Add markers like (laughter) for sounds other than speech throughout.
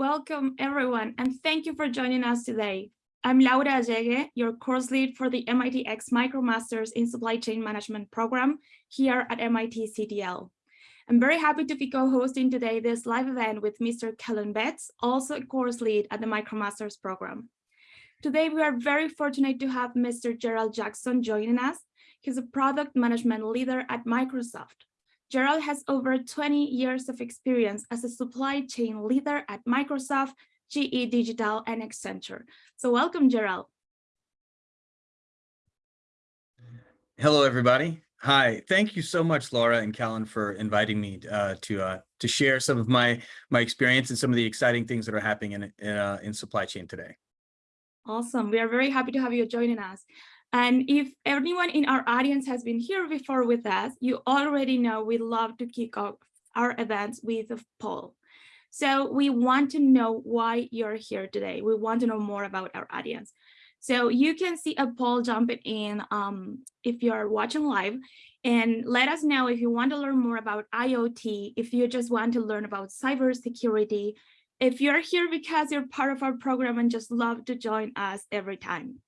Welcome everyone, and thank you for joining us today. I'm Laura Allegue, your course lead for the MITx MicroMasters in Supply Chain Management program here at MIT CTL. I'm very happy to be co-hosting today this live event with Mr. Kellen Betts, also a course lead at the MicroMasters program. Today, we are very fortunate to have Mr. Gerald Jackson joining us. He's a product management leader at Microsoft. Gerald has over 20 years of experience as a supply chain leader at Microsoft, GE Digital, and Accenture. So welcome, Gerald. Hello, everybody. Hi, thank you so much, Laura and Kellen, for inviting me uh, to uh, to share some of my my experience and some of the exciting things that are happening in in, uh, in supply chain today. Awesome. We are very happy to have you joining us. And if anyone in our audience has been here before with us, you already know we love to kick off our events with a poll. So we want to know why you're here today. We want to know more about our audience. So you can see a poll jumping in um, if you're watching live and let us know if you want to learn more about IoT, if you just want to learn about cybersecurity, if you're here because you're part of our program and just love to join us every time.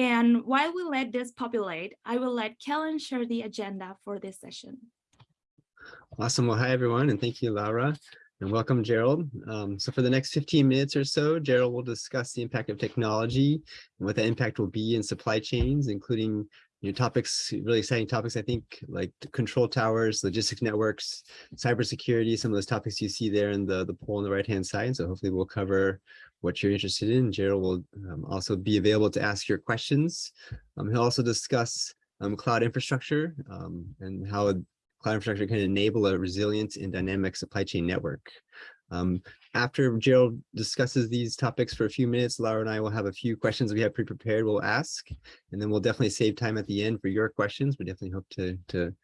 And while we let this populate, I will let Kellen share the agenda for this session. Awesome. Well, hi, everyone, and thank you, Laura, and welcome, Gerald. Um, so for the next 15 minutes or so, Gerald will discuss the impact of technology and what the impact will be in supply chains, including you know, topics, really exciting topics, I think, like control towers, logistics networks, cybersecurity, some of those topics you see there in the, the poll on the right-hand side. So hopefully we'll cover what you're interested in. Gerald will um, also be available to ask your questions. Um, he'll also discuss um, cloud infrastructure um, and how cloud infrastructure can enable a resilient and dynamic supply chain network. Um, after Gerald discusses these topics for a few minutes, Laura and I will have a few questions we have pre-prepared we'll ask, and then we'll definitely save time at the end for your questions. We definitely hope to, to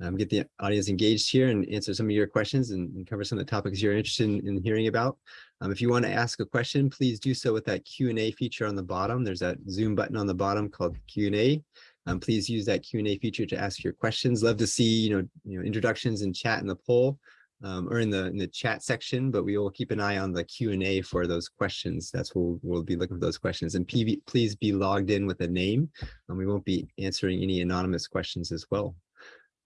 um, get the audience engaged here and answer some of your questions and, and cover some of the topics you're interested in, in hearing about. Um, if you want to ask a question, please do so with that Q&A feature on the bottom. There's that Zoom button on the bottom called Q&A. Um, please use that Q&A feature to ask your questions. Love to see you know, you know introductions and chat in the poll um, or in the in the chat section, but we will keep an eye on the Q&A for those questions. That's what we'll, we'll, be looking for those questions. And PV, please be logged in with a name. And we won't be answering any anonymous questions as well.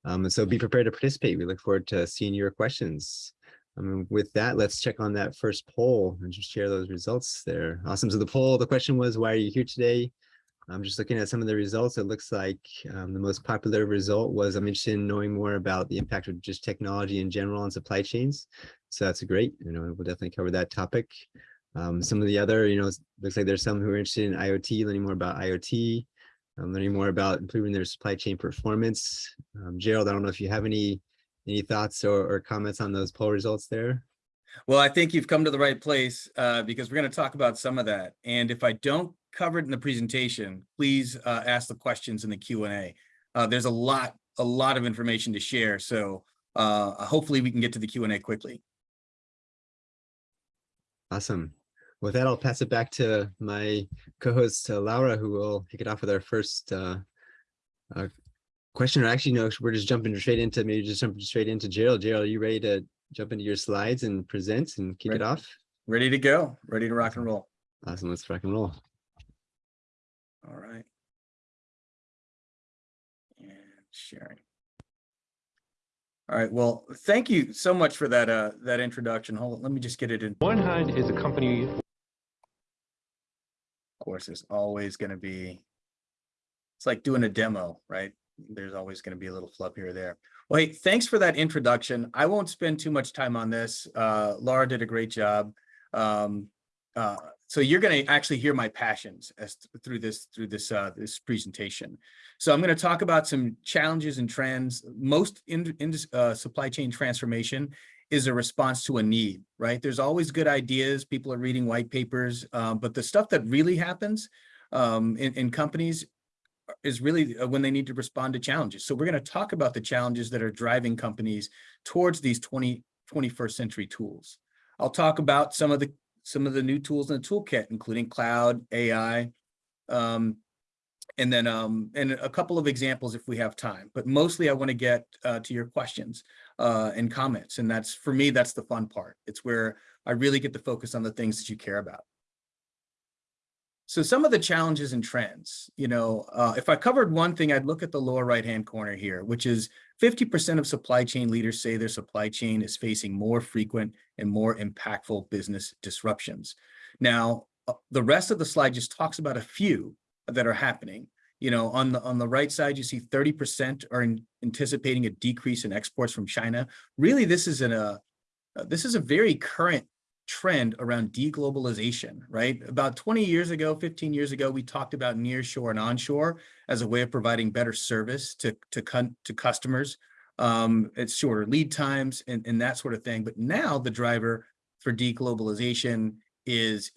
Um, and so be prepared to participate. We look forward to seeing your questions. Um, with that, let's check on that first poll and just share those results there. Awesome. So the poll, the question was, why are you here today? I'm just looking at some of the results. It looks like um, the most popular result was I'm interested in knowing more about the impact of just technology in general on supply chains. So that's great. You know, we'll definitely cover that topic. Um, some of the other, you know, looks like there's some who are interested in IoT, learning more about IoT um, learning more about improving their supply chain performance. Um, Gerald, I don't know if you have any any thoughts or, or, comments on those poll results there. Well, I think you've come to the right place uh, because we're going to talk about some of that. And if I don't cover it in the presentation, please uh, ask the questions in the Q&A. Uh, there's a lot, a lot of information to share. So uh, hopefully we can get to the Q&A quickly. Awesome. With that, I'll pass it back to my co-host, uh, Laura, who will kick it off with our first uh, uh, question. Or actually, no, we're just jumping straight into, maybe just jumping straight into Gerald. Gerald, are you ready to jump into your slides and present and kick ready, it off? Ready to go. Ready to rock and roll. Awesome. Let's rock and roll. All right. And sharing. All right. Well, thank you so much for that uh, that introduction. Hold on, let me just get it in. One Hunt is a company Of course, there's always going to be, it's like doing a demo, right? There's always going to be a little flub here or there. Well, hey, thanks for that introduction. I won't spend too much time on this. Uh, Laura did a great job. Um, uh, so you're going to actually hear my passions as through this through this uh, this presentation. So I'm going to talk about some challenges and trends. Most in, in uh, supply chain transformation is a response to a need, right? There's always good ideas. People are reading white papers, um, but the stuff that really happens um, in, in companies is really uh, when they need to respond to challenges. So we're going to talk about the challenges that are driving companies towards these 20, 21st century tools. I'll talk about some of the some of the new tools in the toolkit, including cloud, AI, um, and then um, and a couple of examples if we have time. But mostly I want to get uh, to your questions. uh, and comments. And that's, for me, that's the fun part. It's where I really get to focus on the things that you care about. So some of the challenges and trends, you know, uh, if I covered one thing, I'd look at the lower right-hand corner here, which is 50% of supply chain leaders say their supply chain is facing more frequent and more impactful business disruptions. Now, uh, the rest of the slide just talks about a few that are happening. You know, on the on the right side, you see 30% are in, anticipating a decrease in exports from China. Really, this is a uh, this is a very current trend around deglobalization, right? About 20 years ago, 15 years ago, we talked about nearshore and onshore as a way of providing better service to, to, to customers. Um, it's shorter lead times and, and that sort of thing. But now the driver for deglobalization is,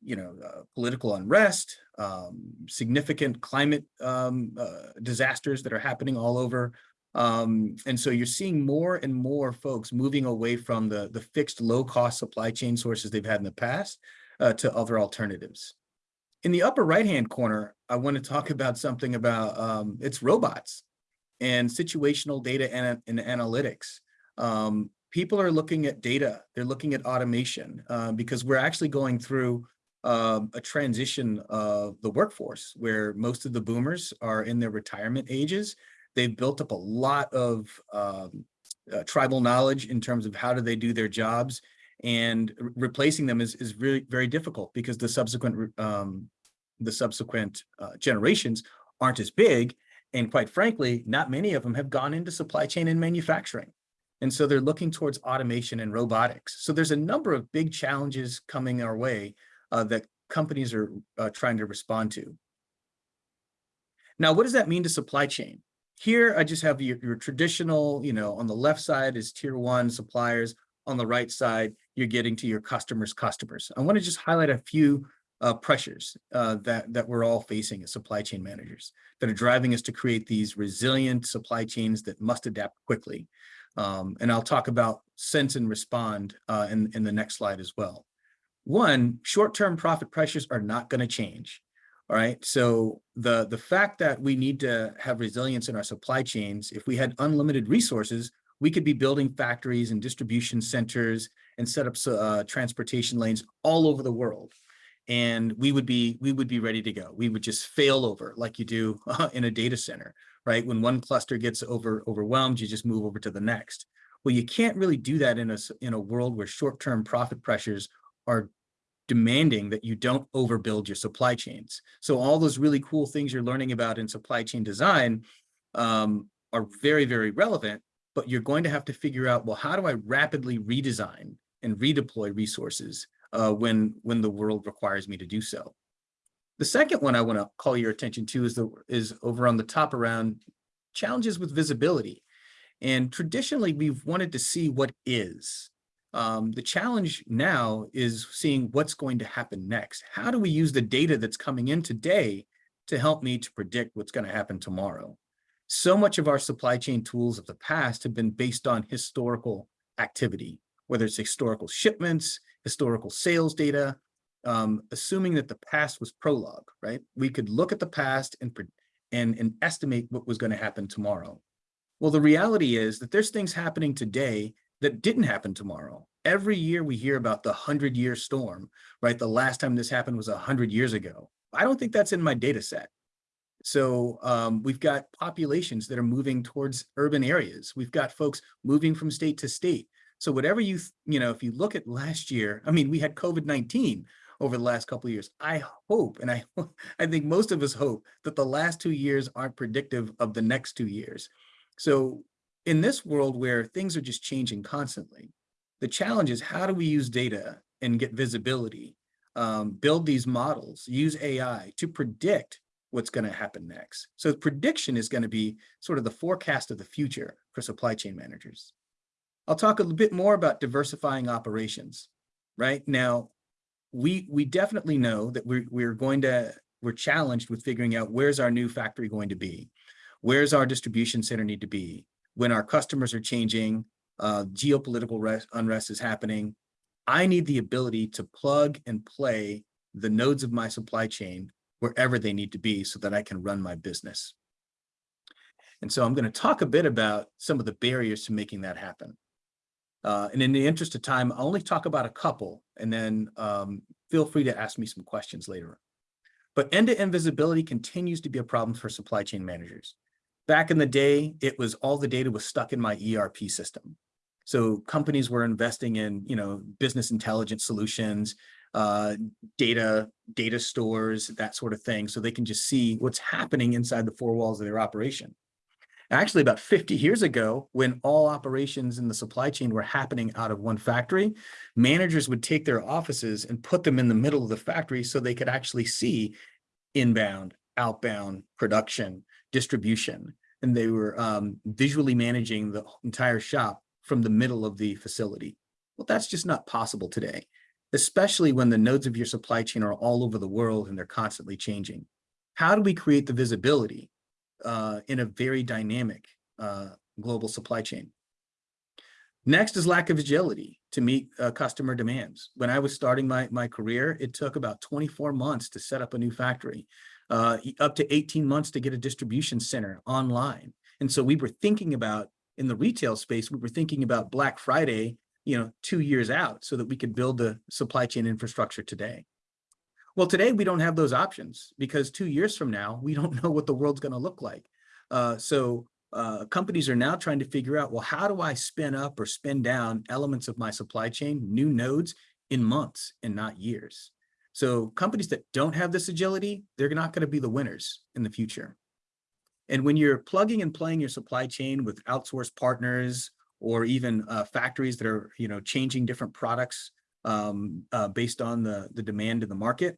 you know, uh, political unrest, um, significant climate um, uh, disasters that are happening all over um, and so you're seeing more and more folks moving away from the, the fixed low cost supply chain sources they've had in the past uh, to other alternatives. In the upper right-hand corner, I want to talk about something about um, it's robots and situational data and, and analytics. Um, people are looking at data, they're looking at automation uh, because we're actually going through uh, a transition of the workforce where most of the boomers are in their retirement ages They've built up a lot of um, uh, tribal knowledge in terms of how do they do their jobs and re replacing them is, is really very difficult because the subsequent um, the subsequent uh, generations aren't as big. And quite frankly, not many of them have gone into supply chain and manufacturing. And so they're looking towards automation and robotics. So there's a number of big challenges coming our way uh, that companies are uh, trying to respond to. Now, what does that mean to supply chain? Here, I just have your, your traditional, you know, on the left side is tier one suppliers. On the right side, you're getting to your customers' customers. I want to just highlight a few uh, pressures uh, that, that we're all facing as supply chain managers that are driving us to create these resilient supply chains that must adapt quickly. Um, and I'll talk about sense and respond uh, in, in the next slide as well. One, short-term profit pressures are not going to change. All right. So the, the fact that we need to have resilience in our supply chains, if we had unlimited resources, we could be building factories and distribution centers and set up uh, transportation lanes all over the world. And we would be we would be ready to go. We would just fail over like you do uh, (laughs) in a data center, right? When one cluster gets over overwhelmed, you just move over to the next. Well, you can't really do that in a in a world where short-term profit pressures are demanding that you don't overbuild your supply chains. So all those really cool things you're learning about in supply chain design um, are very, very relevant, but you're going to have to figure out, well, how do I rapidly redesign and redeploy resources uh, when, when the world requires me to do so? The second one I want to call your attention to is, the, is over on the top around challenges with visibility. And traditionally, we've wanted to see what is. Um, the challenge now is seeing what's going to happen next. How do we use the data that's coming in today to help me to predict what's going to happen tomorrow? So much of our supply chain tools of the past have been based on historical activity, whether it's historical shipments, historical sales data, um, assuming that the past was prologue, right? We could look at the past and, and, and estimate what was going to happen tomorrow. Well, the reality is that there's things happening today that didn't happen tomorrow. Every year we hear about the 100 year storm, right? The last time this happened was 100 years ago. I don't think that's in my data set. So um, we've got populations that are moving towards urban areas. We've got folks moving from state to state. So whatever you, you know, if you look at last year, I mean, we had COVID-19 over the last couple of years. I hope, and I, (laughs) I think most of us hope that the last two years aren't predictive of the next two years. So in this world where things are just changing constantly, the challenge is how do we use data and get visibility, um, build these models, use AI to predict what's going to happen next. So prediction is going to be sort of the forecast of the future for supply chain managers. I'll talk a little bit more about diversifying operations. Right now, we we definitely know that we're we're going to we're challenged with figuring out where's our new factory going to be, where's our distribution center need to be, when our customers are changing, uh, geopolitical unrest is happening, I need the ability to plug and play the nodes of my supply chain wherever they need to be so that I can run my business. And so I'm going to talk a bit about some of the barriers to making that happen. Uh, and in the interest of time, I'll only talk about a couple and then um, feel free to ask me some questions later. But end-to-end visibility continues to be a problem for supply chain managers. Back in the day, it was all the data was stuck in my ERP system. So companies were investing in, you know, business intelligence solutions, uh, data, data stores, that sort of thing, so they can just see what's happening inside the four walls of their operation. Actually, about 50 years ago, when all operations in the supply chain were happening out of one factory, managers would take their offices and put them in the middle of the factory so they could actually see inbound, outbound, production, distribution. And they were um, visually managing the entire shop from the middle of the facility. Well, that's just not possible today, especially when the nodes of your supply chain are all over the world and they're constantly changing. How do we create the visibility uh, in a very dynamic uh, global supply chain. Next is lack of agility to meet uh, customer demands. When I was starting my, my career, it took about 24 months to set up a new factory, uh, up to 18 months to get a distribution center online. And so we were thinking about, in the retail space, we were thinking about Black Friday, you know, two years out so that we could build the supply chain infrastructure today. Well, today we don't have those options because two years from now, we don't (laughs) know what the world's going to look like. Uh, so uh, companies are now trying to figure out, well, how do I spin up or spin down elements of my supply chain, new nodes in months and not years? So companies that don't have this agility, they're not going to be the winners in the future. And when you're plugging and playing your supply chain with outsourced partners or even uh, factories that are, you know, changing different products um, uh, based on the, the demand in the market,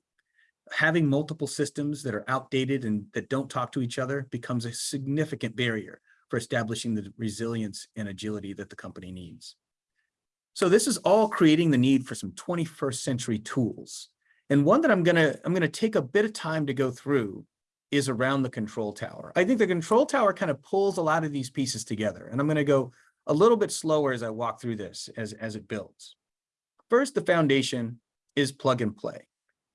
having multiple systems that are outdated and that don't talk to each other becomes a significant barrier for establishing the resilience and agility that the company needs. So this is all creating the need for some 21st century tools. And one that I'm gonna, I'm gonna take a bit of time to go through is around the control tower. I think the control tower kind of pulls a lot of these pieces together. And I'm gonna go a little bit slower as I walk through this as, as it builds. First, the foundation is plug and play.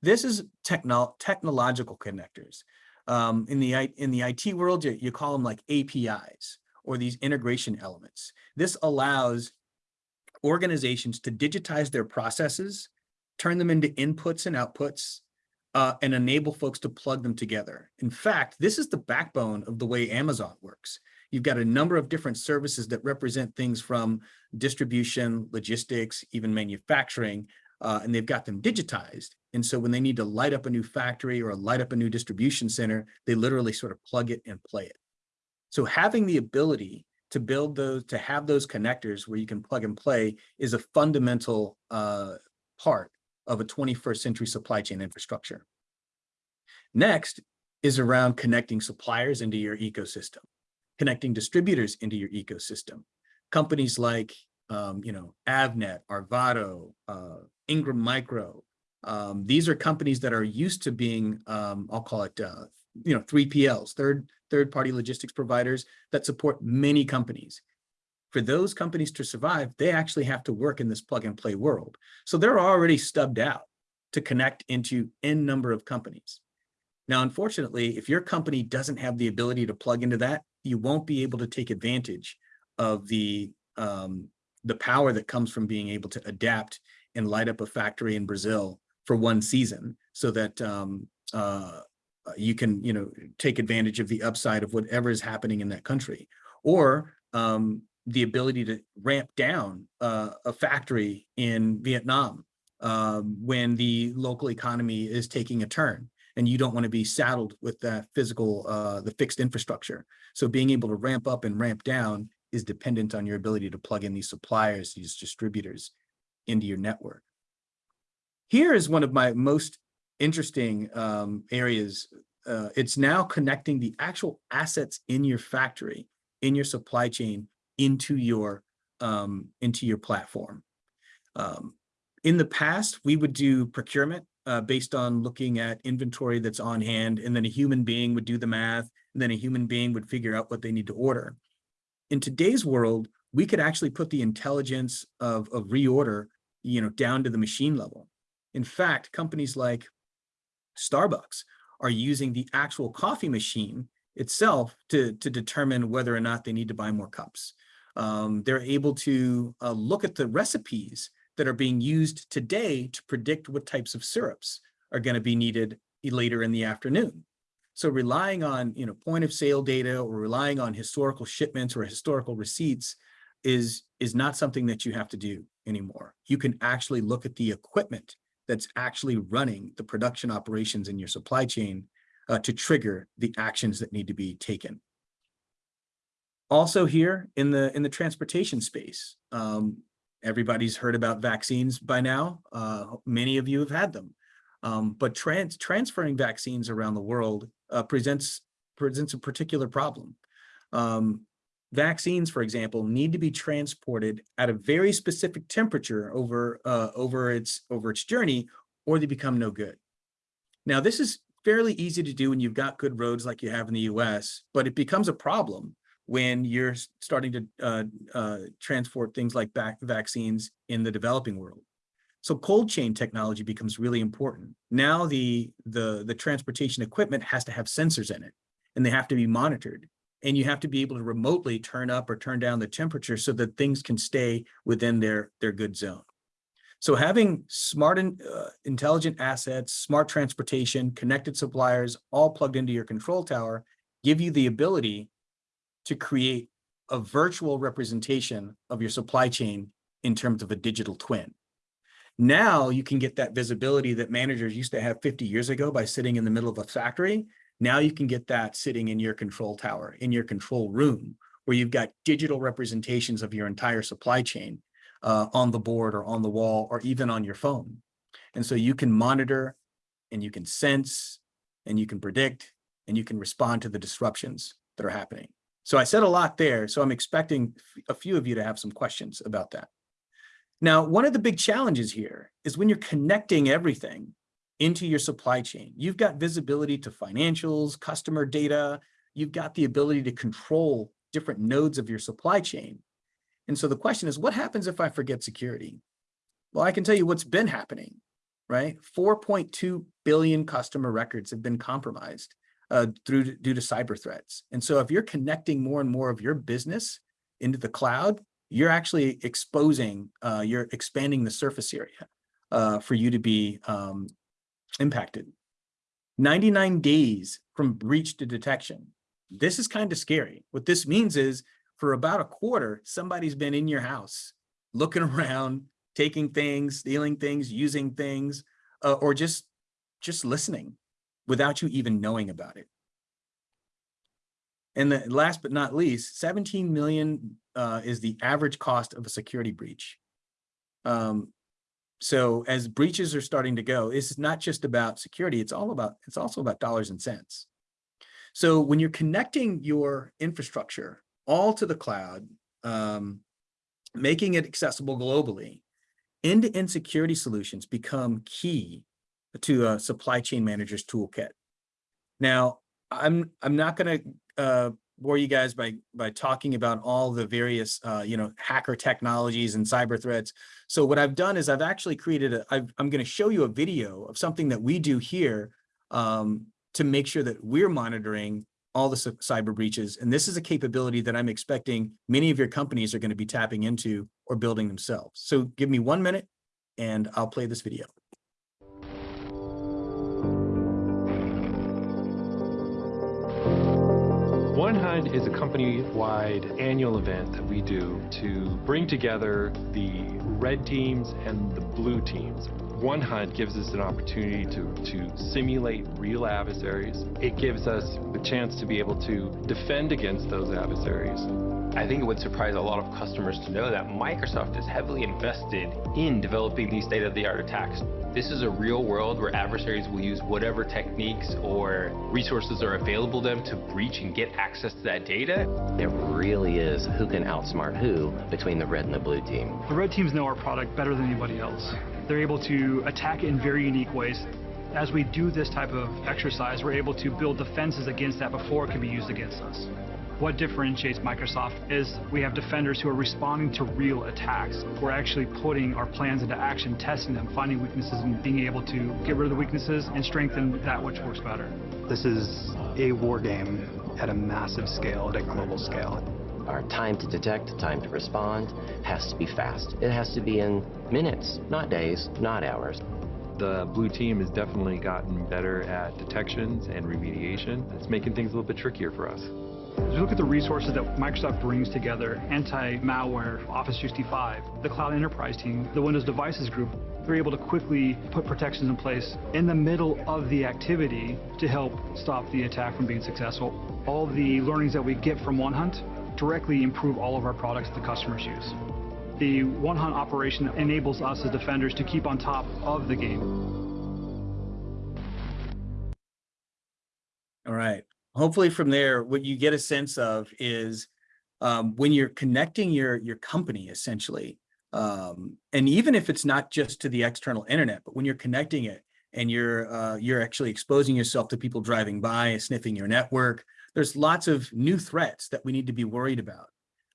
This is techno technological connectors. Um, in the in the IT world, you, you call them like APIs or these integration elements. This allows organizations to digitize their processes, turn them into inputs and outputs, uh, and enable folks to plug them together. In fact, this is the backbone of the way Amazon works. You've got a number of different services that represent things from distribution, logistics, even manufacturing, uh, and they've got them digitized. And so when they need to light up a new factory or light up a new distribution center, they literally sort of plug it and play it. So having the ability to build those, to have those connectors where you can plug and play is a fundamental uh, part of a 21st century supply chain infrastructure. Next is around connecting suppliers into your ecosystem, connecting distributors into your ecosystem. Companies like, um, you know, Avnet, Arvato, uh, Ingram Micro, um, these are companies that are used to being, um, I'll call it, uh, you know, 3PLs, third, third party logistics providers that support many companies. For those companies to survive, they actually have to work in this plug and play world. So they're already stubbed out to connect into n number of companies. Now, unfortunately, if your company doesn't have the ability to plug into that, you won't be able to take advantage of the um, the power that comes from being able to adapt and light up a factory in Brazil for one season so that um, uh, you can, you know, take advantage of the upside of whatever is happening in that country, or um, the ability to ramp down uh, a factory in Vietnam um, when the local economy is taking a turn and you don't want to be saddled with that physical, uh, the fixed infrastructure. So being able to ramp up and ramp down is dependent on your ability to plug in these suppliers, these distributors into your network. Here is one of my most interesting um, areas. Uh, it's now connecting the actual assets in your factory, in your supply chain, into your um, into your platform. Um, in the past, we would do procurement uh, based on looking at inventory that's on hand, and then a human being would do the math, and then a human being would figure out what they need to order. In today's world, we could actually put the intelligence of, of reorder, you know, down to the machine level. In fact, companies like Starbucks are using the actual coffee machine itself to, to determine whether or not they need to buy more cups. Um, they're able to uh, look at the recipes that are being used today to predict what types of syrups are going to be needed later in the afternoon. So relying on, you know, point of sale data or relying on historical shipments or historical receipts is, is not something that you have to do anymore. You can actually look at the equipment that's actually running the production operations in your supply chain uh, to trigger the actions that need to be taken. Also here in the in the transportation space, um, everybody's heard about vaccines by now. Uh, many of you have had them, um, but trans transferring vaccines around the world uh, presents presents a particular problem. Um, vaccines, for example, need to be transported at a very specific temperature over uh, over its over its journey, or they become no good. Now, this is fairly easy to do when you've got good roads like you have in the U.S., but it becomes a problem when you're starting to uh, uh, transport things like vaccines in the developing world. So cold chain technology becomes really important. Now the, the, the transportation equipment has to have sensors in it and they have to be monitored. And you have to be able to remotely turn up or turn down the temperature so that things can stay within their, their good zone. So having smart and uh, intelligent assets, smart transportation, connected suppliers, all plugged into your control tower, give you the ability to create a virtual representation of your supply chain in terms of a digital twin. Now you can get that visibility that managers used to have 50 years ago by sitting in the middle of a factory. Now you can get that sitting in your control tower, in your control room, where you've got digital representations of your entire supply chain uh, on the board or on the wall or even on your phone. And so you can monitor and you can sense and you can predict and you can respond to the disruptions that are happening. So I said a lot there, so I'm expecting a few of you to have some questions about that. Now, one of the big challenges here is when you're connecting everything into your supply chain, you've got visibility to financials, customer data, you've got the ability to control different nodes of your supply chain. And so the question is, what happens if I forget security? Well, I can tell you what's been happening, right? 4.2 billion customer records have been compromised uh, through due to cyber threats. And so if you're connecting more and more of your business into the cloud, you're actually exposing, uh, you're expanding the surface area uh, for you to be um, impacted. 99 days from breach to detection. This is kind of scary. What this means is for about a quarter, somebody's been in your house, looking (laughs) around, taking things, stealing things, using things, uh, or just, just listening without you even knowing about it. And the last but not least, 17 million uh, is the average cost of a security breach. Um, so as breaches are starting to go, it's not just about security, it's all about, it's also about dollars and cents. So when you're connecting your infrastructure all to the cloud, um, making it accessible globally, end-to-end -end security solutions become key to a supply chain manager's toolkit. Now, I'm I'm not going to uh, bore you guys by by talking about all the various uh, you know hacker technologies and cyber threats. So what I've done is I've actually created a I've, I'm going to show you a video of something that we do here um, to make sure that we're monitoring all the cyber breaches. And this is a capability that I'm expecting many of your companies are going to be tapping into or building themselves. So give me one minute and I'll play this video. One Hunt is a company-wide annual event that we do to bring together the red teams and the blue teams. One Hunt gives us an opportunity to, to simulate real adversaries. It gives us the chance to be able to defend against those adversaries. I think it would surprise a lot of customers to know that Microsoft is heavily invested in developing these state-of-the-art attacks. This is a real world where adversaries will use whatever techniques or resources are available to them to breach and get access to that data. It really is who can outsmart who between the red and the blue team. The red teams know our product better than anybody else. They're able to attack it in very unique ways. As we do this type of exercise, we're able to build defenses against that before it can be used against us. What differentiates Microsoft is we have defenders who are responding to real attacks. We're actually putting our plans into action, testing them, finding weaknesses, and being able to get rid of the weaknesses and strengthen that which works better. This is a war game at a massive scale, at a global scale. Our time to detect, time to respond has to be fast. It has to be in minutes, not days, not hours. The blue team has definitely gotten better at detections and remediation. It's making things a little bit trickier for us. As we look at the resources that Microsoft brings together, anti-malware, Office 365, the Cloud Enterprise team, the Windows Devices Group, they're able to quickly put protections in place in the middle of the activity to help stop the attack from being successful. All the learnings that we get from OneHunt directly improve all of our products that the customers use. The OneHunt operation enables us as defenders to keep on top of the game. All right. Hopefully from there, what you get a sense of is um, when you're connecting your your company essentially, um, and even if it's not just to the external internet, but when you're connecting it and you're uh, you're actually exposing yourself to people driving by, and sniffing your network, there's lots of new threats that we need to be worried about.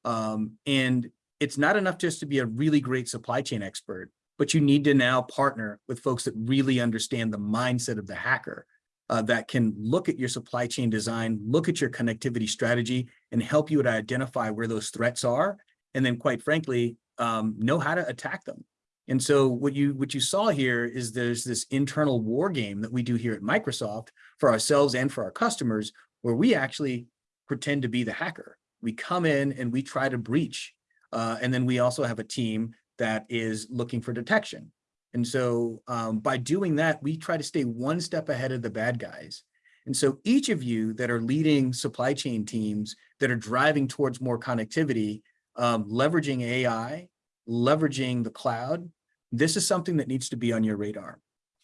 Um, and it's not enough just to be a really great supply chain expert, but you need to now partner with folks that really understand the mindset of the hacker uh, that can look at your supply chain design, look at your connectivity strategy, and help you to identify where those threats are. And then quite frankly, um, know how to attack them. And so what you what you saw here is there's this internal war game that we do here at Microsoft for ourselves and for our customers, where we actually pretend to be the hacker. We come in and we try to breach. Uh, and then we also have a team that is looking for detection. And so um, by doing that, we try to stay one step ahead of the bad guys. And so each of you that are leading supply chain teams that are driving towards more connectivity, um, leveraging AI, leveraging the cloud, this is something that needs to be on your radar.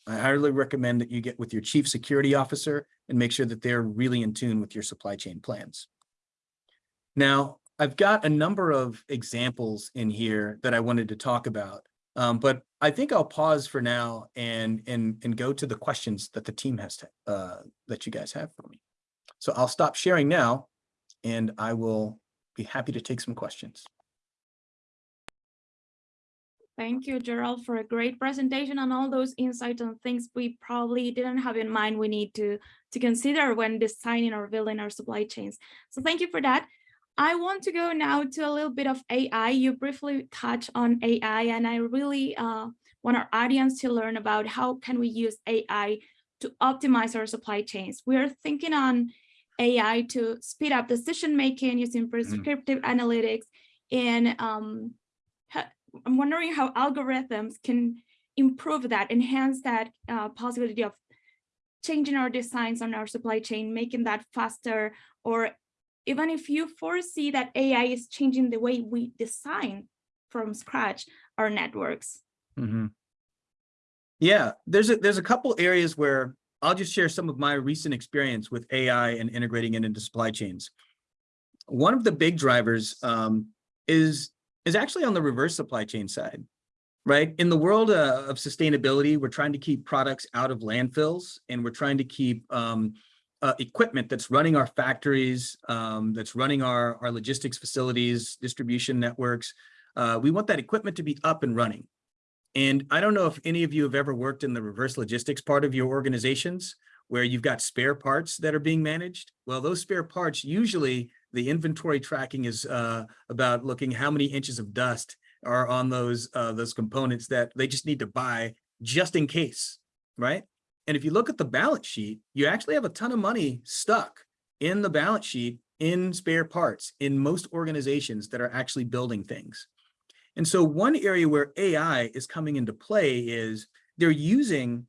I highly recommend that you get with your chief security officer and make sure that they're really in tune with your supply chain plans. Now, I've got a number of examples in here that I wanted to talk about. Um, but I think I'll pause for now and and and go to the questions that the team has to, uh, that you guys have for me. So I'll stop sharing now, and I will be happy to take some questions. Thank you, Gerald, for a great presentation and all those insights and things we probably didn't have in mind we need to, to consider when designing or building our supply chains. So thank you for that. I want to go now to a little bit of AI. You briefly touched on AI, and I really uh, want our audience to learn about how can we use AI to optimize our supply chains. We are thinking on AI to speed up decision making using prescriptive mm. analytics. And um, I'm wondering how algorithms can improve that, enhance that uh, possibility of changing our designs on our supply chain, making that faster or even if you foresee that AI is changing the way we design from scratch our networks. Mm -hmm. Yeah, there's a there's a couple areas where I'll just share some of my recent experience with AI and integrating it into supply chains. One of the big drivers um, is is actually on the reverse supply chain side, right? In the world uh, of sustainability, we're trying to keep products out of landfills and we're trying to keep um, uh, equipment that's running our factories, um, that's running our, our logistics facilities, distribution networks. Uh, we want that equipment to be up and running. And I don't know if any of you have ever worked in the reverse logistics part of your organizations where you've got spare parts that are being managed. Well, those spare parts, usually the inventory tracking is uh, about looking how many inches of dust are on those, uh, those components that they just need to buy just in case, right? And if you look at the balance sheet, you actually have a ton of money stuck in the balance sheet in spare parts in most organizations that are actually building things. And so one area where AI is coming into play is they're using,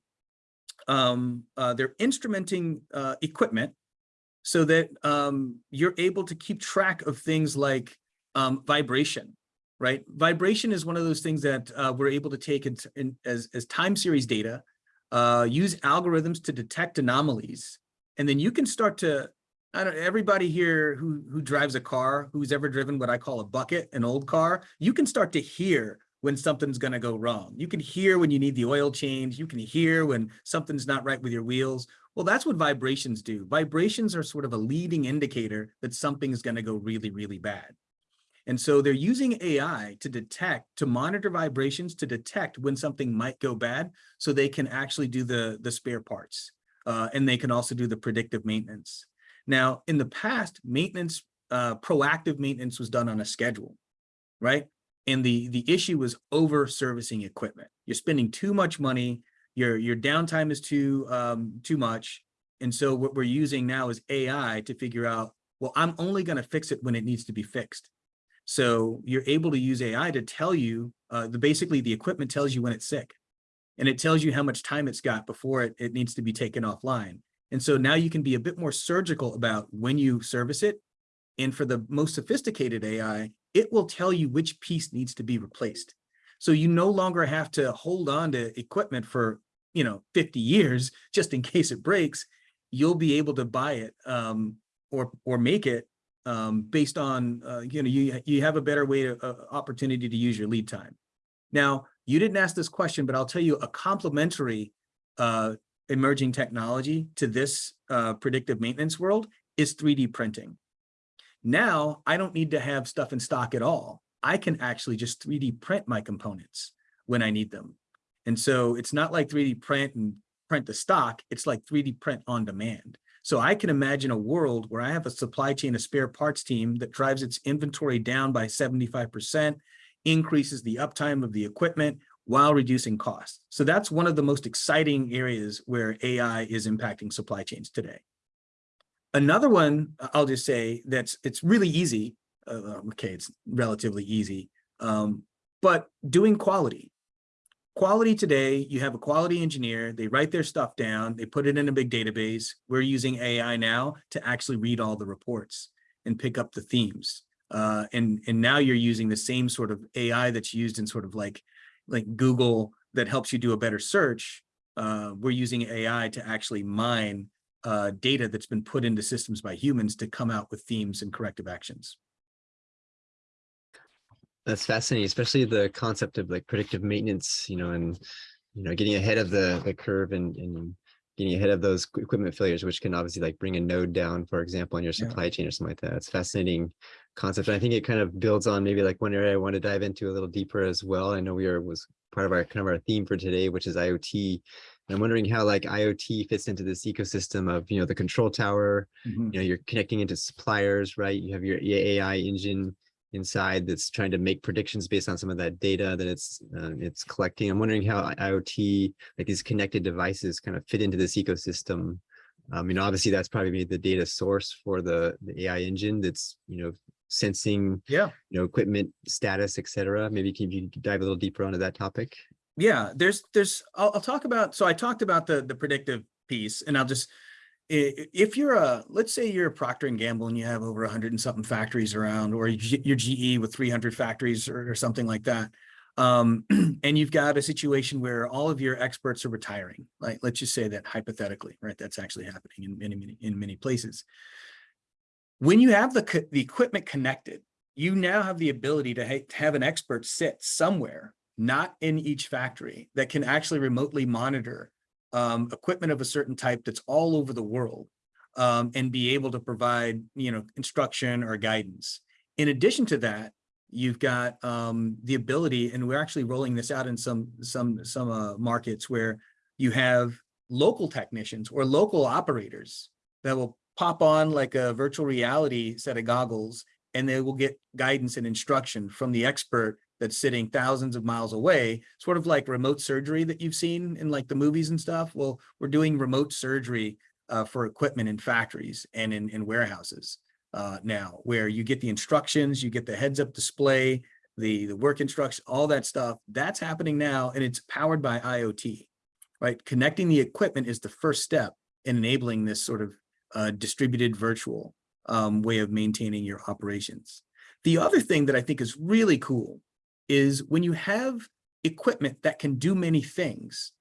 um, uh, they're instrumenting uh, equipment so that um, you're able to keep track of things like um, vibration, right? Vibration is one of those things that uh, we're able to take in, in, as, as time series data uh, use algorithms to detect anomalies. And then you can start to, I don't everybody here who, who drives a car, who's ever driven what I call a bucket, an old car, you can start to hear when something's gonna go wrong. You can hear when you need the oil change. You can hear when something's not right with your wheels. Well, that's what vibrations do. Vibrations are sort of a leading indicator that something's gonna go really, really bad. And so they're using AI to detect, to monitor vibrations, to detect when something might go bad, so they can actually do the, the spare parts. Uh, and they can also do the predictive maintenance. Now, in the past, maintenance, uh, proactive maintenance was done on a schedule, right? And the, the issue was over servicing equipment. You're spending too much money, your, your downtime is too, um, too much. And so what we're using now is AI to figure out, well, I'm only gonna fix it when it needs to be fixed. So you're able to use AI to tell you, uh, the basically the equipment tells you when it's sick. And it tells you how much time it's got before it, it needs to be taken offline. And so now you can be a bit more surgical about when you service it. And for the most sophisticated AI, it will tell you which piece needs to be replaced. So you no longer have to hold on to equipment for, you know, 50 years, just in case it breaks. You'll be able to buy it um, or, or make it um, based on, uh, you know, you, you have a better way to, uh, opportunity to use your lead time. Now, you didn't ask this question, but I'll tell you a complementary uh, emerging technology to this uh, predictive maintenance world is 3D printing. Now, I don't need to have stuff in stock at all. I can actually just 3D print my components when I need them. And so it's not like 3D print and print the stock, it's like 3D print on demand. So I can imagine a world where I have a supply chain, a spare parts team that drives its inventory down by 75%, increases the uptime of the equipment while reducing costs. So that's one of the most exciting areas where AI is impacting supply chains today. Another one, I'll just say that's it's really easy. Uh, okay, it's relatively easy, um, but doing quality. Quality today, you have a quality engineer, they write their stuff down, they put it in a big database. We're using AI now to actually read all the reports and pick up the themes. Uh, and, and now you're using the same sort of AI that's used in sort of like, like Google that helps you do a better search. Uh, we're using AI to actually mine uh, data that's been put into systems by humans to come out with themes and corrective actions. That's fascinating, especially the concept of like predictive maintenance, you know, and, you know, getting ahead of the, the curve and, and getting ahead of those equipment failures, which can obviously like bring a node down, for example, in your Yeah. supply chain or something like that. It's fascinating concept. And I think it kind of builds on maybe like one area I want to dive into a little deeper as well. I know we are was part of our kind of our theme for today, which is IoT. And I'm wondering how like IoT fits into this ecosystem of, you know, the control tower, Mhm. you know, you're connecting into suppliers, right? You have your AI engine inside that's trying to make predictions based on some of that data that it's uh, it's collecting. I'm wondering how IoT, like these connected devices kind of fit into this ecosystem. Um, you know, obviously that's probably the data source for the, the AI engine that's, you know, sensing, Yeah. you know, equipment status, et cetera. Maybe can you dive a little deeper onto that topic? Yeah, there's, there's, I'll, I'll talk about, so I talked about the, the predictive piece and I'll just, if you're a, let's say you're a Procter and Gamble and you have over hundred and something factories around, or you- you're GE with 300 factories or, or something like that. Um, (clears throat) and you've got a situation where all of your experts are retiring, like, let's just say that hypothetically, right? That's actually happening in many, many, in many places. When you have the, the equipment connected, you now have the ability to ha- to have an expert sit somewhere, not in each factory, that can actually remotely monitor um, equipment of a certain type that's all over the world um, and be able to provide, you know, instruction or guidance. In addition to that, you've got um, the ability, and we're actually rolling this out in some some some uh, markets where you have local technicians or local operators that will pop on like a virtual reality set of goggles and they will get guidance and instruction from the expert that's sitting thousands of miles away, sort of like remote surgery that you've seen in like the movies and stuff. Well, we're doing remote surgery uh, for equipment in factories and in, in warehouses uh, now, where you get the instructions, you get the heads up display, the, the work instruction, all that stuff. That's happening now and it's powered by IoT, right? Connecting the equipment is the first step in enabling this sort of uh, distributed virtual um, way of maintaining your operations. The other thing that I think is really cool is when you have equipment that can do many things,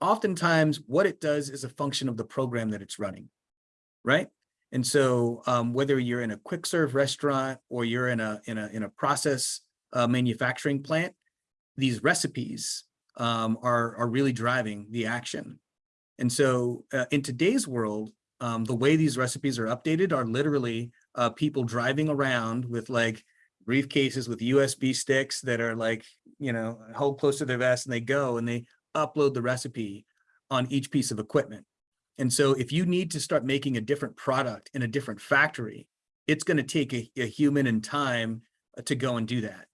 oftentimes what it does is a function of the program that it's running, right? And so um, whether you're in a quick serve restaurant or you're in a in a in a process uh, manufacturing plant, these recipes um, are are really driving the action. And so uh, in today's world, um, the way these recipes are updated are literally uh, people driving around with like briefcases with USB sticks that are like, you know, hold close to their vest and they go and they upload the recipe on each piece of equipment. And so if you need to start making a different product in a different factory, it's going to take a, a human and time uh, to go and do that.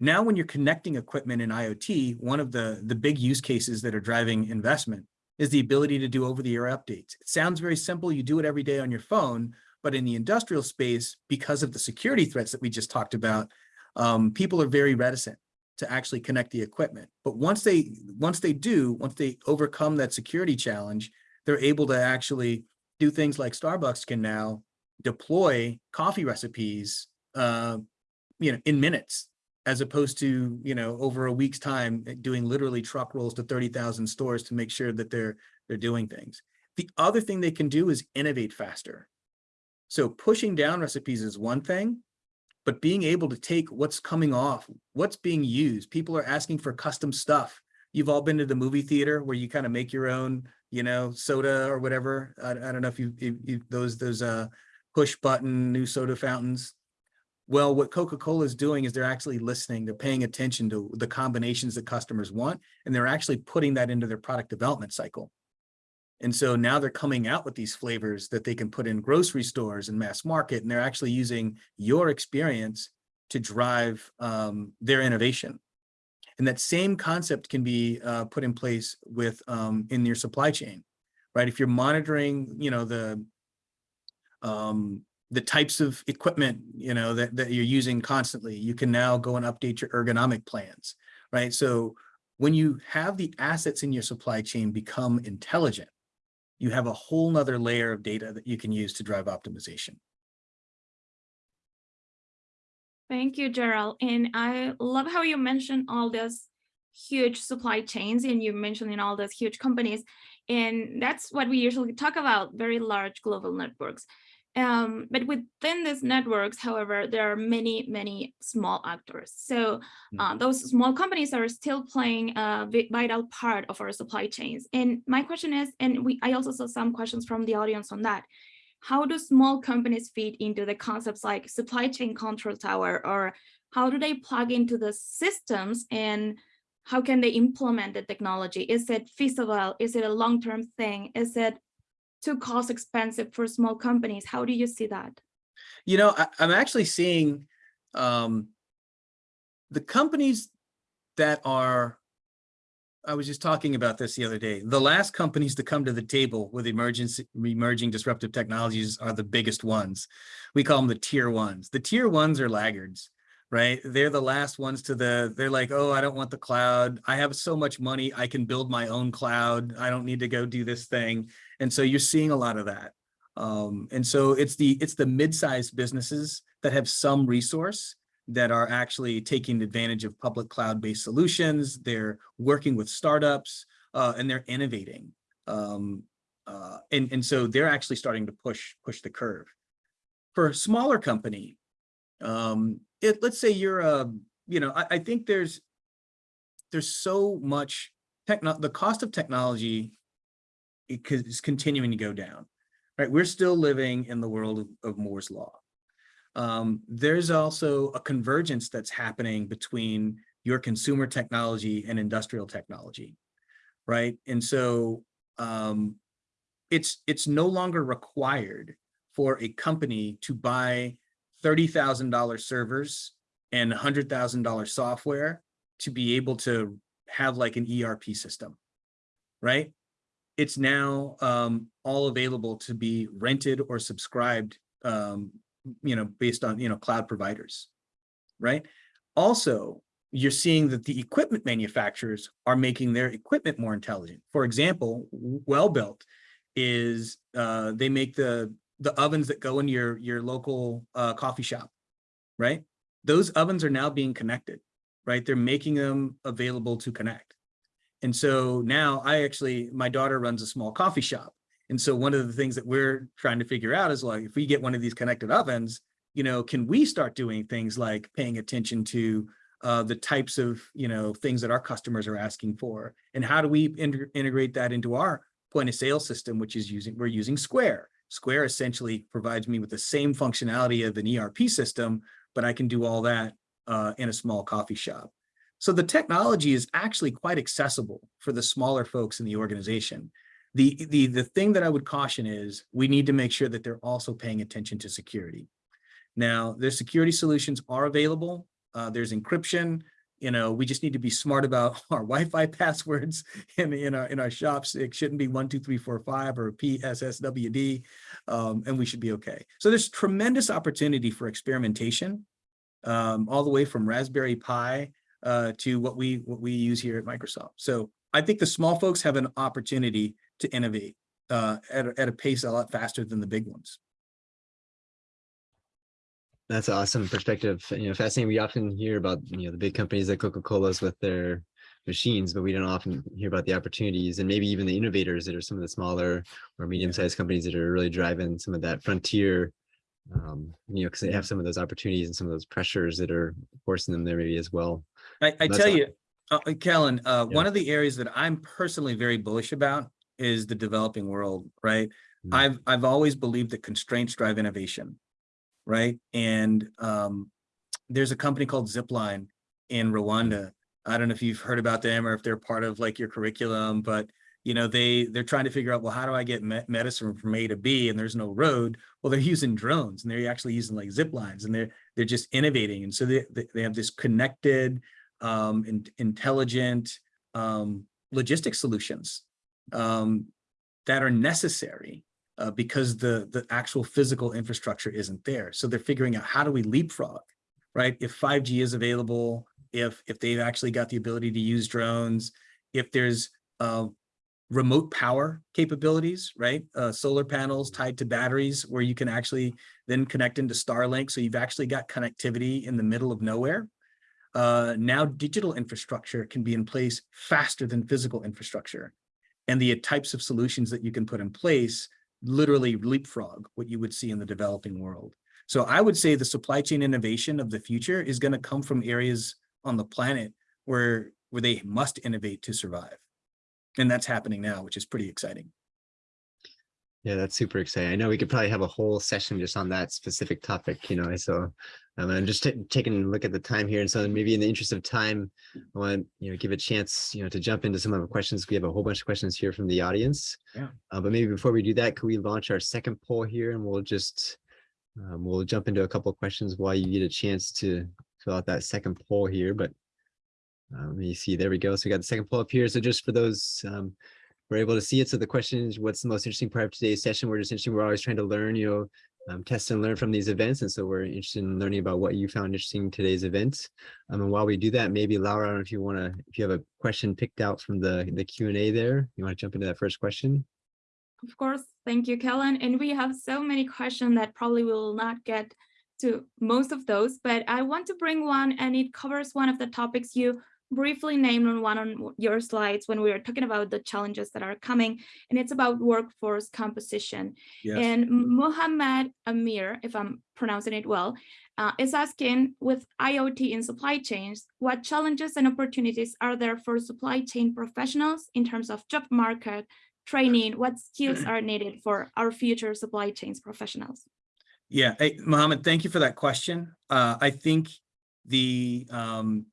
Now, when you're connecting equipment in IoT, one of the, the big use cases that are driving investment is the ability to do over-the-air updates. It sounds very simple. You do it every day on your phone, but in the industrial space, because of the security threats that we just talked about, um, people are very reticent to actually connect the equipment. But once they once they do, once they overcome that security challenge, they're able to actually do things like Starbucks can now deploy coffee recipes, uh, you know, in minutes, as opposed to you know over a week's time eh, doing literally truck rolls to thirty thousand stores to make sure that they're they're doing things. The other thing they can do is innovate faster. So pushing down recipes is one thing, but being able to take what's coming off, what's being used. People are asking for custom stuff. You've all been to the movie theater where you kind of make your own, you know, soda or whatever. I, I don't know if you, if you those those uh push button new soda fountains. Well, what Coca-Cola is doing is they're actually listening, they're paying attention to the combinations that customers want, and they're actually putting that into their product development cycle. And so now they're coming out with these flavors that they can put in grocery stores and mass market, and they're actually using your experience to drive um, their innovation. And that same concept can be uh, put in place with um, in your supply chain, right? If you're monitoring, you know, the um, the types of equipment, you know, that, that you're using constantly, you can now go and update your ergonomic plans, right? So when you have the assets in your supply chain become intelligent, you have a whole nother layer of data that you can use to drive optimization. Thank you, Gerald. And I love how you mentioned all these huge supply chains and you mentioned in all those huge companies. And that's what we usually talk about, very large global networks. Um, but within these networks, however, there are many, many small actors. So Hmm. uh, those small companies are still playing a vital part of our supply chains. And my question is, and we, I also saw some questions from the audience on that. How do small companies fit into the concepts like supply chain control tower, or how do they plug into the systems and how can they implement the technology? Is it feasible? Is it a long-term thing? Is it too cost expensive for small companies? How do you see that? You know, I, I'm actually seeing um, the companies that are, I was just talking about this the other day. The last companies to come to the table with emergency, emerging disruptive technologies are the biggest ones. We call them the tier ones. The tier ones are laggards, right? They're the last ones to the, they're like, oh, I don't want the cloud. I have so much money. I can build my own cloud. I don't need to go do this thing. And so you're seeing a lot of that. Um, and so it's the it's the mid-sized businesses that have some resource that are actually taking advantage of public cloud-based solutions. They're working with startups uh, and they're innovating. Um, uh, and, and so they're actually starting to push push the curve. For a smaller company, um, it, let's say you're a, you know, I, I think there's there's so much techno the cost of technology it co- continuing to go down right? We're still living in the world of, of Moore's law. Um, there's also a convergence that's happening between your consumer technology and industrial technology, right? And so um, it's it's no longer required for a company to buy $30,000 servers and $100,000 software to be able to have like an ERP system, right? It's now um, all available to be rented or subscribed, um, you know, based on, you know, cloud providers, right? Also, you're seeing that the equipment manufacturers are making their equipment more intelligent. For example, Welbilt is, uh, they make the, the ovens that go in your, your local uh, coffee shop, right? Those ovens are now being connected, right? They're making them available to connect. And so now I actually, my daughter runs a small coffee shop. And so one of the things that we're trying to figure out is like, if we get one of these connected ovens, you know, can we start doing things like paying attention to uh, the types of, you know, things that our customers are asking for? And how do we in integrate that into our point of sale system, which is using, we're using Square. Square essentially provides me with the same functionality of an ERP system, but I can do all that uh, in a small coffee shop. So the technology is actually quite accessible for the smaller folks in the organization. The, the, the thing that I would caution is we need to make sure that they're also paying attention to security. Now, their security solutions are available. Uh, there's encryption. You know, we just need to be smart about (laughs) our Wi-Fi passwords (laughs) in, in our in our shops. It shouldn't be one, two, three, four, five or PSSWD, um, and we should be okay. So there's tremendous opportunity for experimentation, um, all the way from Raspberry Pi uh, to what we what we use here at Microsoft. So I think the small folks have an opportunity to innovate uh, at, a- at a pace a lot faster than the big ones. That's an awesome perspective. You know, fascinating. We often hear about, you know, the big companies like Coca-Cola's with their machines, but we don't often hear about the opportunities and maybe even the innovators that are some of the smaller or medium-sized companies that are really driving some of that frontier. Um, you know, because they have some of those opportunities and some of those pressures that are forcing them there maybe as well. I, I tell you, uh, uh, Kellen, uh, Yeah. one of the areas that I'm personally very bullish about is the developing world, right? Mm. I've, I've always believed that constraints drive innovation, right? And, um, there's a company called Zipline in Rwanda. I don't know if you've heard about them or if they're part of like your curriculum, but you know, they, they're trying to figure out, well, how do I get me- medicine from A to B and there's no road? Well, they're using drones and they're actually using like zip lines and they're, they're just innovating. And so they, they, they have this connected, um, in, intelligent, um, logistic solutions, um, that are necessary, uh, because the, the actual physical infrastructure isn't there. So they're figuring out how do we leapfrog, right? If 5G is available, if, if they've actually got the ability to use drones, if there's, uh, remote power capabilities, right? Uh, solar panels tied to batteries where you can actually then connect into Starlink. So you've actually got connectivity in the middle of nowhere. Uh, now digital infrastructure can be in place faster than physical infrastructure. And the types of solutions that you can put in place literally leapfrog what you would see in the developing world. So I would say the supply chain innovation of the future is going to come from areas on the planet where, where they must innovate to survive. And that's happening now, which is pretty exciting. Yeah, that's super exciting. I know we could probably have a whole session just on that specific topic, you know, so um, I'm just taking a look at the time here. And so maybe in the interest of time, I want to, you know, give a chance, you know, to jump into some of the questions. We have a whole bunch of questions here from the audience. Yeah. Uh, but maybe before we do that, could we launch our second poll here and we'll just, um, we'll jump into a couple of questions while you get a chance to fill out that second poll here, but uh, let me see, there we go. So we got the second poll up here. So just for those um, we're able to see it. So the question is, what's the most interesting part of today's session? We're just interested. We're always trying to learn, you know, um, test and learn from these events. And so we're interested in learning about what you found interesting in today's events. Um, and while we do that, maybe Laura, I don't know if you want to, if you have a question picked out from the, the Q and A there, you want to jump into that first question? Of course, thank you, Kellen. And we have so many questions that probably will not get to most of those, but I want to bring one and it covers one of the topics you briefly named on one on your slides when we were talking about the challenges that are coming, and it's about workforce composition. Yes. And Mohammed Amir, if I'm pronouncing it well, uh, is asking with IoT in supply chains, what challenges and opportunities are there for supply chain professionals in terms of job market, training, what skills (clears throat) are needed for our future supply chains professionals? Yeah, hey, Mohammed, thank you for that question. Uh, I think the, um,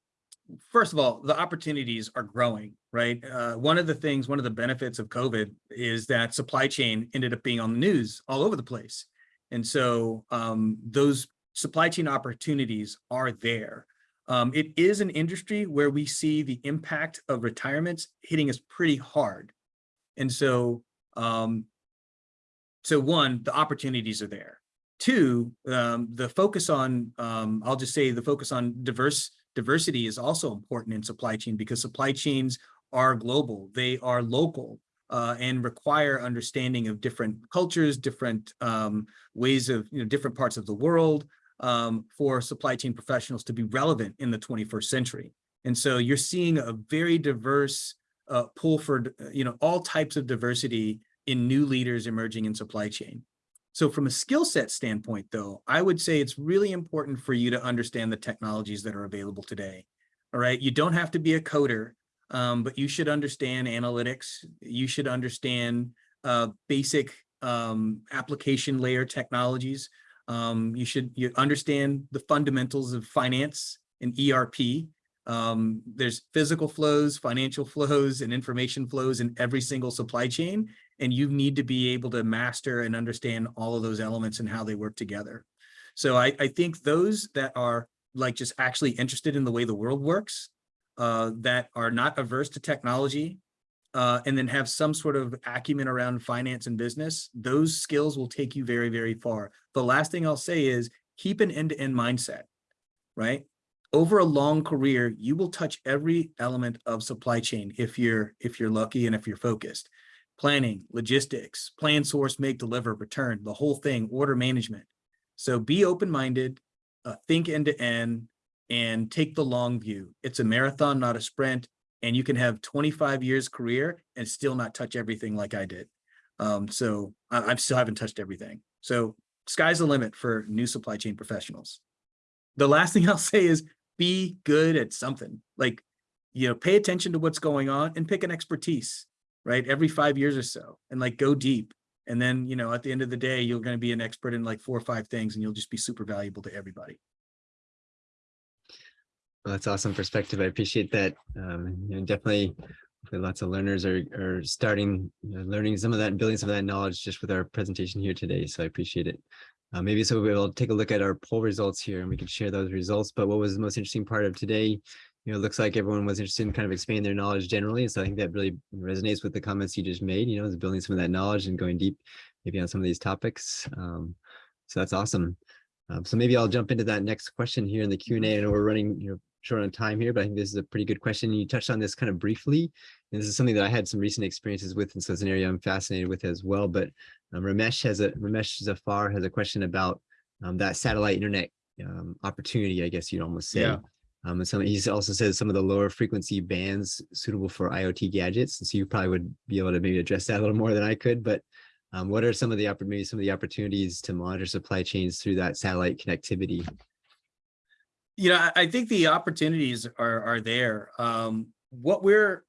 first of all, the opportunities are growing, right? Uh, one of the things, one of the benefits of COVID is that supply chain ended up being on the news all over the place. And so um, those supply chain opportunities are there. Um, it is an industry where we see the impact of retirements hitting us pretty hard. And so, um, so one, the opportunities are there. Two, um, the focus on, um, I'll just say the focus on diverse diversity is also important in supply chain because supply chains are global, they are local, uh, and require understanding of different cultures, different um, ways of, you know, different parts of the world um, for supply chain professionals to be relevant in the 21st century. And so you're seeing a very diverse uh, pool for, you know, all types of diversity in new leaders emerging in supply chain. So from a skill set standpoint, though, I would say it's really important for you to understand the technologies that are available today. All right, you don't have to be a coder, um, but you should understand analytics. You should understand uh, basic um, application layer technologies. Um, you should you understand the fundamentals of finance and ERP. Um, there's physical flows, financial flows, and information flows in every single supply chain. And you need to be able to master and understand all of those elements and how they work together. So I, I think those that are like just actually interested in the way the world works, uh, that are not averse to technology, uh, and then have some sort of acumen around finance and business, those skills will take you very, very far. The last thing I'll say is keep an end-to-end mindset, right? Over a long career, you will touch every element of supply chain if you're if you're lucky and if you're focused. Planning, logistics, plan, source, make, deliver, return, the whole thing, order management. So be open-minded, uh, think end-to-end, and take the long view. It's a marathon, not a sprint and you can have 25 years career and still not touch everything like I did. Um, so I, I still haven't touched everything. So sky's the limit for new supply chain professionals. The last (laughs) thing I'll say is be good at something like, you know, pay attention to what's going on and pick an expertise, right? Every five years or so and like go deep. And then, you know, at the end of the day, you're going to be an expert in like four or five things and you'll just be super valuable to everybody. Well, that's awesome perspective. I appreciate that. Um, you know, definitely lots of learners are, are starting you know, learning some of that and building some of that knowledge just with our presentation here today. So I appreciate it. Uh, maybe so we'll take a look at our poll results here and we can share those results. But what was the most interesting part of today? You know, it looks like everyone was interested in kind of expanding their knowledge generally. So I think that really resonates with the comments you just made, you know, is building some of that knowledge and going deep maybe on some of these topics. Um, so that's awesome. Um, so maybe I'll jump into that next question here in the Q&A. I know we're running you know, short on time here, but I think this is a pretty good question. You touched on this kind of briefly, and this is something that I had some recent experiences with, and so it's an area I'm fascinated with as well. But um, Ramesh has a Ramesh Zafar has a question about um, that satellite internet um, opportunity, I guess you'd almost say. Yeah. Um, and some, he also says some of the lower frequency bands suitable for IoT gadgets. And so you probably would be able to maybe address that a little more than I could, but um, what are some of the maybe some of the opportunities to monitor supply chains through that satellite connectivity? you know, I, think the opportunities are are there. Um, what we're,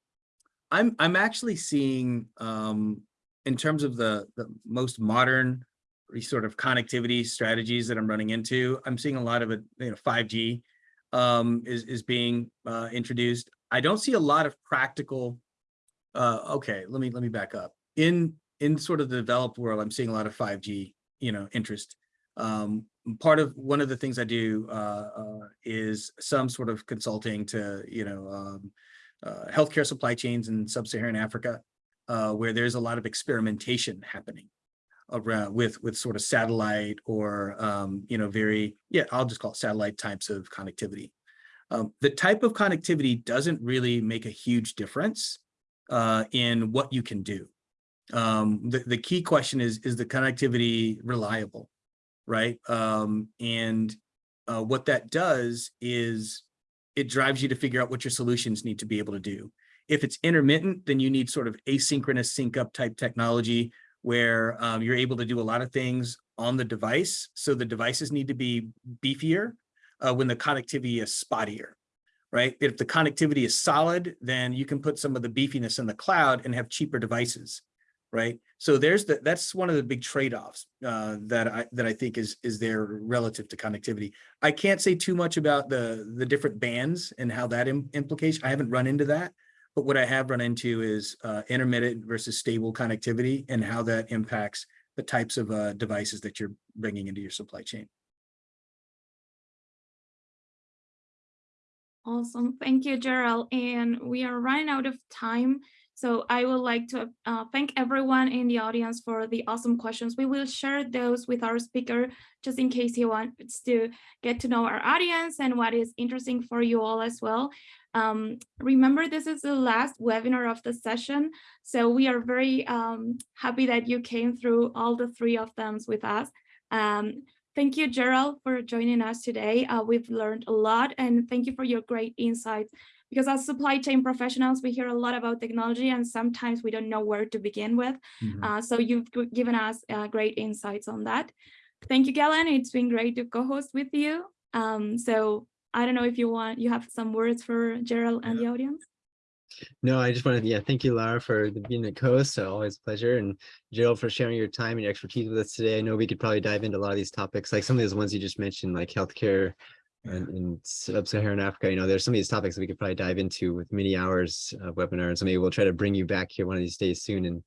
I'm I'm actually seeing um, in terms of the the most modern sort of connectivity strategies that I'm running into. I'm seeing a lot of it. You know, 5G um, is is being uh, introduced. I don't see a lot of practical. Uh, okay, let me let me back up. In in sort of the developed world, I'm seeing a lot of 5G, you know, interest. Um, part of one of the things I do uh, uh, is some sort of consulting to, you know, um, uh, healthcare supply chains in sub-Saharan Africa, uh, where there's a lot of experimentation happening around with with sort of satellite or um, you know very yeah I'll just call it satellite types of connectivity. Um, the type of connectivity doesn't really make a huge difference uh, in what you can do. Um, the, the key question is, is the connectivity reliable? right? Um, and uh, what that does is it drives you to figure out what your solutions need to be able to do. If it's intermittent, then you need sort of asynchronous sync up type technology where um, you're able to do a lot of things on the device. So the devices need to be beefier uh, when the connectivity is spottier, right? If the connectivity is solid, then you can put some of the beefiness in the cloud and have cheaper devices right? So there's the that's one of the big trade-offs uh, that I that I think is is there relative to connectivity. I can't say too much about the the different bands and how that Im implication. I haven't run into that, but what I have run into is uh, intermittent versus stable connectivity and how that impacts the types of uh, devices that you're bringing into your supply chain. Awesome. Thank you, Gerald. And we are running out of time. So I would like to uh, thank everyone in the audience for the awesome questions. We will share those with our speaker just in case he wants to get to know our audience and what is interesting for you all as well. Um, remember, this is the last webinar of the session, so we are very um, happy that you came through all the three of them with us. Um, thank you, Gerald, for joining us today. Uh, we've learned a lot, and thank you for your great insights because as supply chain professionals, we hear a lot about technology and sometimes we don't know where to begin with. Mm -hmm. uh, so you've given us uh, great insights on that. Thank you, Kellen. It's been great to co-host with you. Um, so I don't know if you want, you have some words for Gerald and the audience. No, I just wanted to, yeah, thank you, Lara, for being a co-host. So always a pleasure. And Gerald for sharing your time and your expertise with us today. I know we could probably dive into a lot of these topics, like some of those ones you just mentioned, like healthcare, and in sub-Saharan Africa, you know, there's some of these topics that we could probably dive into with many hours of webinar. And so maybe we'll try to bring you back here one of these days soon and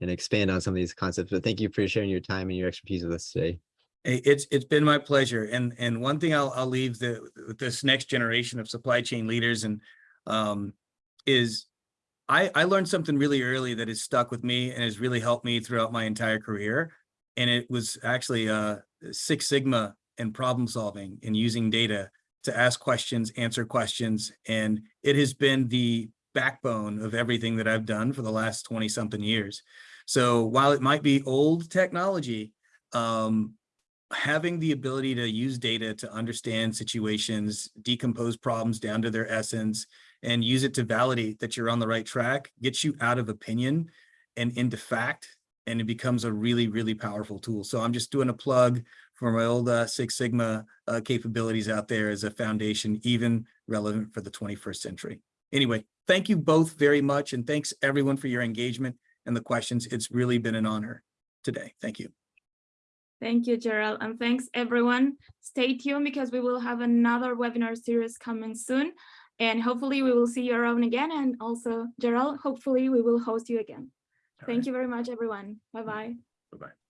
and expand on some of these concepts. But thank you for sharing your time and your expertise with us today. It's, it's been my pleasure. And, and one thing I'll, I'll leave the, this next generation of supply chain leaders and, um, is I, I learned something really early that has stuck with me and has really helped me throughout my entire career. And it was actually, uh, Six Sigma and problem solving and using data to ask questions, answer questions. And it has been the backbone of everything that I've done for the last 20 something years. So while it might be old technology, um, having the ability to use data to understand situations, decompose problems down to their essence, and use it to validate that you're on the right track, gets you out of opinion and into fact, and it becomes a really, really powerful tool. So I'm just doing a plug for my old uh, Six Sigma uh, capabilities out there as a foundation, even relevant for the 21st century. Anyway, thank you both very much, and thanks everyone for your engagement and the questions. It's really been an honor today. Thank you. Thank you, Gerald, and thanks everyone. Stay tuned because we will have another webinar series coming soon. And hopefully we will see you around again. And also, Gerald, hopefully we will host you again. All Thank right. you very much, everyone. Bye-bye. Bye-bye.